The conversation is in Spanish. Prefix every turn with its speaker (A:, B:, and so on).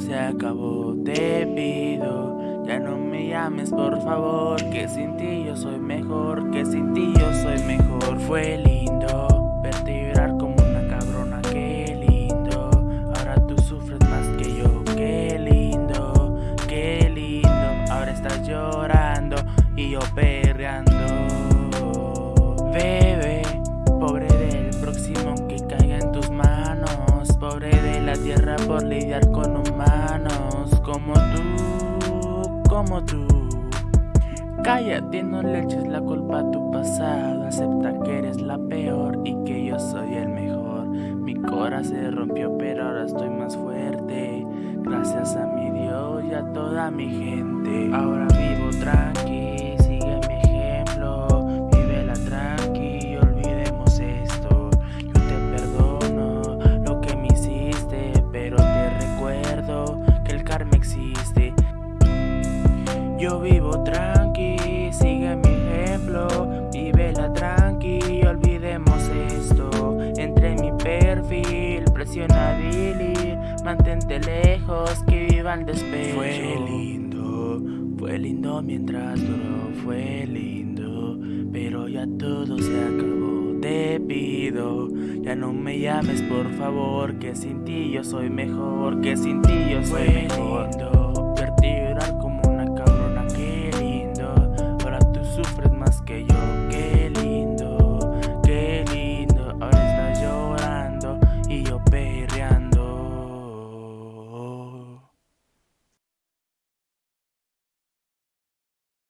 A: se acabó, te pido, ya no me llames por favor, que sin ti yo soy mejor, que sin ti yo soy mejor. Fue lindo verte llorar como una cabrona, qué lindo. Ahora tú sufres más que yo, qué lindo, qué lindo. Ahora estás llorando tierra por lidiar con humanos como tú, como tú. Cállate, no le la culpa a tu pasado, acepta que eres la peor y que yo soy el mejor. Mi corazón se rompió, pero ahora estoy más fuerte, gracias a mi Dios y a toda mi gente. Ahora vivo tranqui, existe. Yo vivo tranqui, sigue mi ejemplo, vívela tranqui, olvidemos esto. Entre mi perfil, presiona delete, mantente lejos, que viva el despecho. Fue lindo, fue lindo mientras duró, fue lindo, pero ya todo se acabó. Te pido, ya no me llames por favor, que sin ti yo soy mejor, que sin ti yo soy mejor.